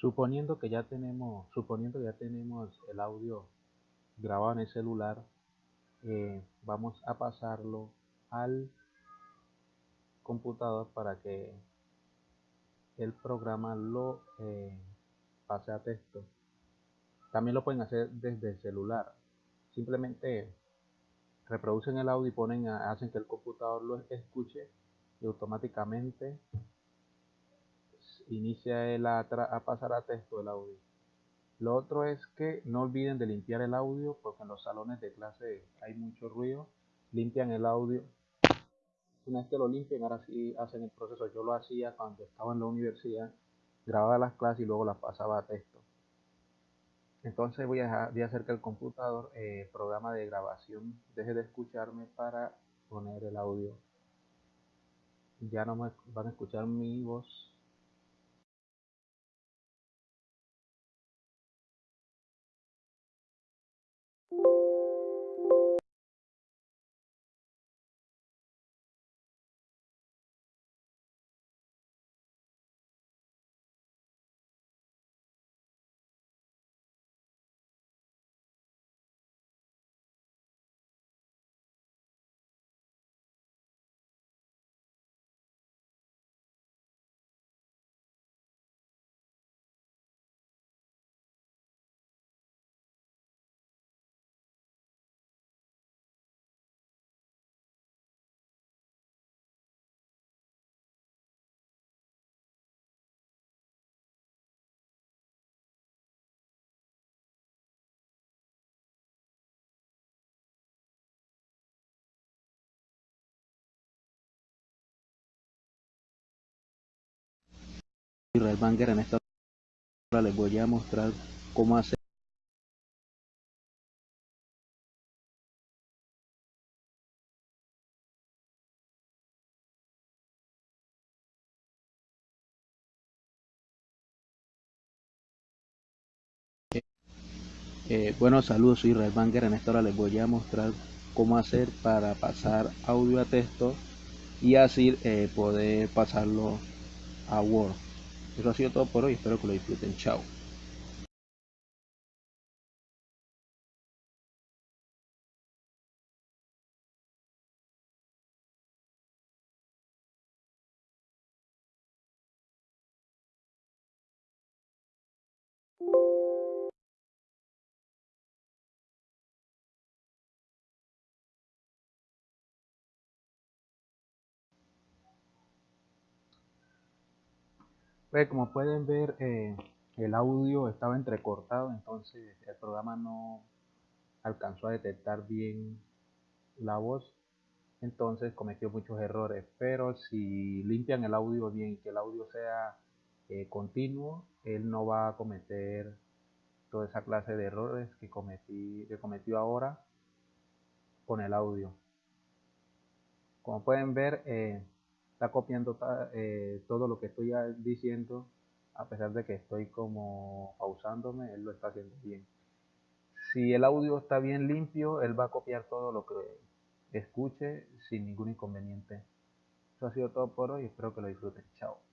Suponiendo que ya tenemos, suponiendo que ya tenemos el audio grabado en el celular, eh, vamos a pasarlo al computador para que el programa lo eh, pase a texto. También lo pueden hacer desde el celular. Simplemente reproducen el audio y ponen hacen que el computador lo escuche y automáticamente inicia el a, a pasar a texto el audio. Lo otro es que no olviden de limpiar el audio porque en los salones de clase hay mucho ruido. Limpian el audio. Una vez que lo limpian, ahora sí hacen el proceso. Yo lo hacía cuando estaba en la universidad, grababa las clases y luego las pasaba a texto. Entonces voy a, hacer que el computador, eh, programa de grabación, deje de escucharme para poner el audio. Ya no me van a escuchar mi voz Israel Banger en esta hora les voy a mostrar cómo hacer Eh, bueno, saludos, soy Israel Banger. En esta hora les voy a mostrar cómo hacer para pasar audio a texto y así eh, poder pasarlo a Word. Eso ha sido todo por hoy, espero que lo disfruten. Chao. Como pueden ver, eh, el audio estaba entrecortado, entonces el programa no alcanzó a detectar bien la voz, entonces cometió muchos errores. Pero si limpian el audio bien, que el audio sea eh, continuo, él no va a cometer toda esa clase de errores que cometió ahora con el audio. Como pueden ver, eh, está copiando eh, todo lo que estoy diciendo, a pesar de que estoy como pausándome, él lo está haciendo bien. Si el audio está bien limpio, él va a copiar todo lo que escuche sin ningún inconveniente. Eso ha sido todo por hoy, espero que lo disfruten. Chao.